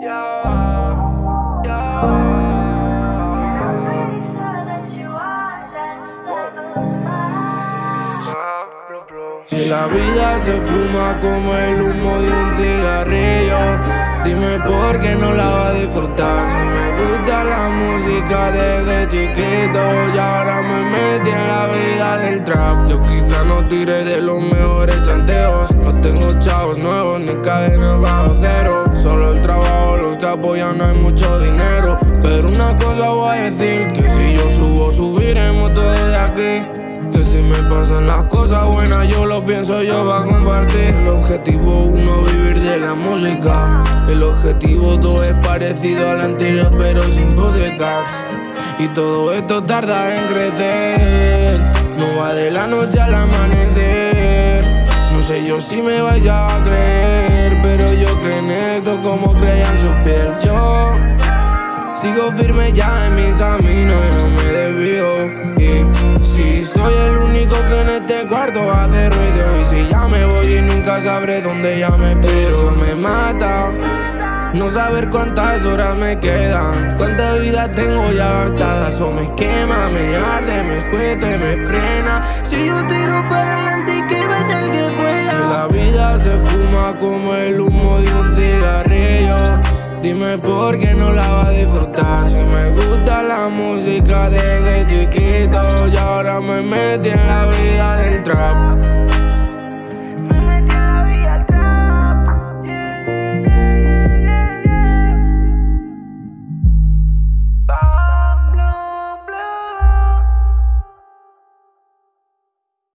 Si la vida se fuma como el humo de un cigarrillo, dime por qué no la va a disfrutar. Si me gusta la música desde chiquito y ahora me metí en la vida del trap. Yo quizá no tire de los mejores chanteos, no tengo chavos nuevos ni cadenas apoyan, no hay mucho dinero. Pero una cosa voy a decir, que si yo subo, subiremos todo de aquí. Que si me pasan las cosas buenas, yo lo pienso yo va a compartir. El objetivo uno, vivir de la música. El objetivo dos es parecido al anterior, pero sin cats Y todo esto tarda en crecer. No va de la noche al amanecer. No sé yo si me vaya a creer, pero yo creo en esto sigo firme ya en mi camino y no me desvío. Si soy el único que en este cuarto hace ruido Y si ya me voy y nunca sabré dónde ya me Pero me mata no saber cuántas horas me quedan. Cuánta vida tengo ya gastada Eso me quema, me arde, me escuece, me frena. Si yo tiro para adelante y que vaya el que pueda Que la vida se fuma como el humo de un cigarrillo Dime por qué no la va a disfrutar. Si me gusta la música desde chiquito Y ahora me metí en la vida del trap